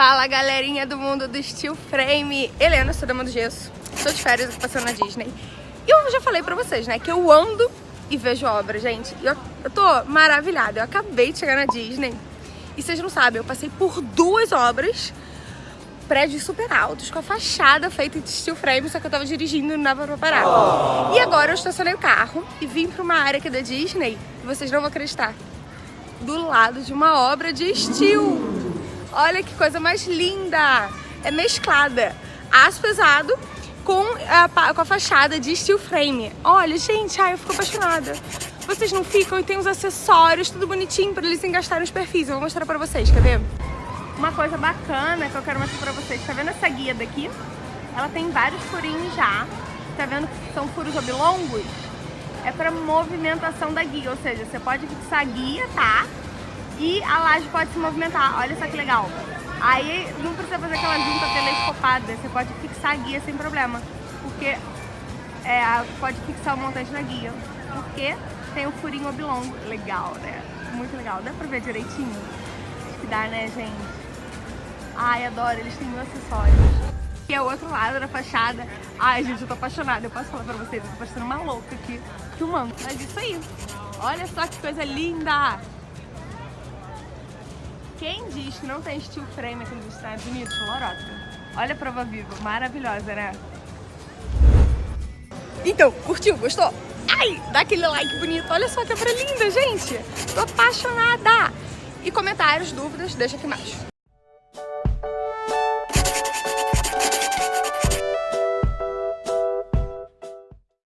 Fala galerinha do mundo do Steel Frame, Helena, sou dama do gesso, estou de férias passando na Disney. E eu já falei pra vocês, né, que eu ando e vejo obra, gente. Eu, eu tô maravilhada, eu acabei de chegar na Disney. E vocês não sabem, eu passei por duas obras, prédios super altos, com a fachada feita de steel frame, só que eu tava dirigindo e não dava pra parar. E agora eu estacionei o carro e vim pra uma área aqui da Disney, e vocês não vão acreditar, do lado de uma obra de steel. Olha que coisa mais linda! É mesclada aço pesado com a, com a fachada de steel frame. Olha, gente, ai, eu fico apaixonada. Vocês não ficam e tem os acessórios, tudo bonitinho para eles engastarem os perfis. Eu vou mostrar pra vocês, quer ver? Uma coisa bacana que eu quero mostrar pra vocês. Tá vendo essa guia daqui? Ela tem vários furinhos já. Tá vendo que são furos oblongos? É para movimentação da guia, ou seja, você pode fixar a guia, tá? E a laje pode se movimentar. Olha só que legal. Aí não precisa fazer aquela junta telescopada, você pode fixar a guia sem problema, porque é, pode fixar o montante na guia, porque tem o furinho oblongo. Legal, né? Muito legal. Dá pra ver direitinho? Acho que dá, né, gente? Ai, adoro, eles têm mil acessórios. E é o outro lado da fachada. Ai, gente, eu tô apaixonada. Eu posso falar pra vocês, eu tô parecendo uma louca aqui, filmando. Mas isso aí. Olha só que coisa linda! Quem diz que não tem steel frame aqui nos Estados Unidos? Lorota. Olha a prova viva, maravilhosa, né? Então, curtiu? Gostou? Ai, dá aquele like bonito. Olha só que obra linda, gente. Tô apaixonada. E comentários, dúvidas, deixa aqui embaixo.